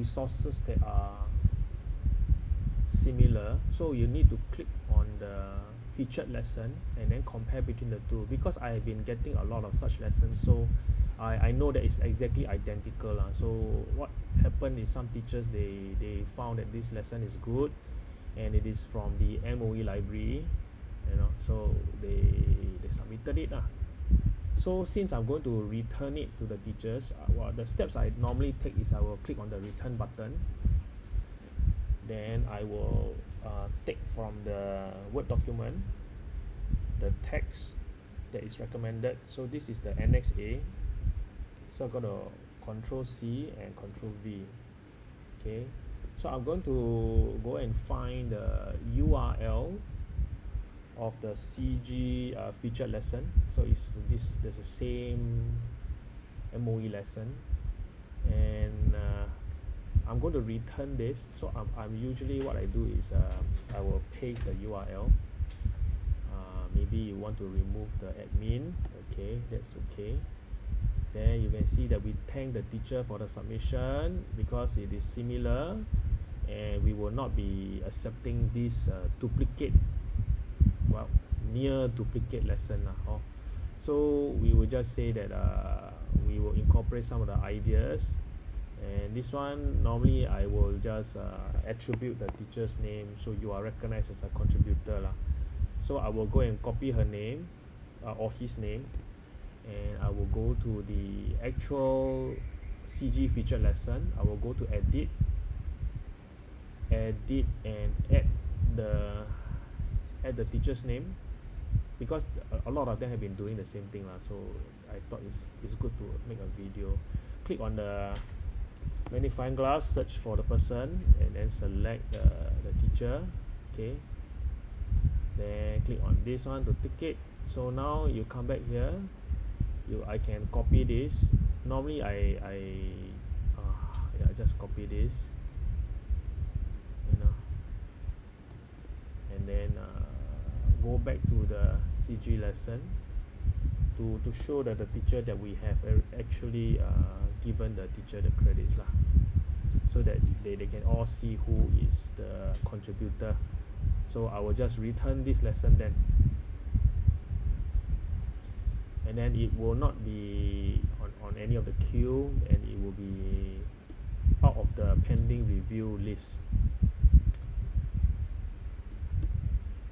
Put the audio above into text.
resources that are similar. So you need to click on the featured lesson and then compare between the two because I have been getting a lot of such lessons. So I I know that it's exactly identical lah. So what happened is some teachers they they found that this lesson is good and it is from the M_O_E library you know. So they they submitted it lah so since I'm going to return it to the teachers uh, what the steps I normally take is I will click on the return button. Then I will uh, take from the word document the text that is recommended. So this is the annex A. So I'm gonna control C and control V. Okay. So I'm going to go and find the URL of the CG uh, featured lesson. So it's this there's the same M_O_E lesson. And uh, I'm going to return this. So I'm, I'm usually what I do is uh, I will paste the URL uh, maybe you want to remove the admin. Okay that's okay. Then you can see that we thank the teacher for the submission because it is similar. And we will not be accepting this uh, duplicate near duplicate lesson lah so we will just say that uh, we will incorporate some of the ideas. And this one normally I will just uh, attribute the teacher's name so you are recognized as a contributor lah. So I will go and copy her name uh, or his name and I will go to the actual CG featured lesson. I will go to edit edit and add the add the teacher's name because a, lot of them have been doing the same thing lah so I thought it's, it's good to make a video. Click on the magnifying glass search for the person and then select the, the teacher okay? Then click on this one to tick it. So now you come back here you I can copy this. Normally I I uh, yeah just copy this you know and then uh, go back to the CG lesson to to show that the teacher that we have actually uh, given the teacher the credits lah. So that they, they can all see who is the contributor. So I will just return this lesson then. And then it will not be on, on any of the queue and it will be out of the pending review list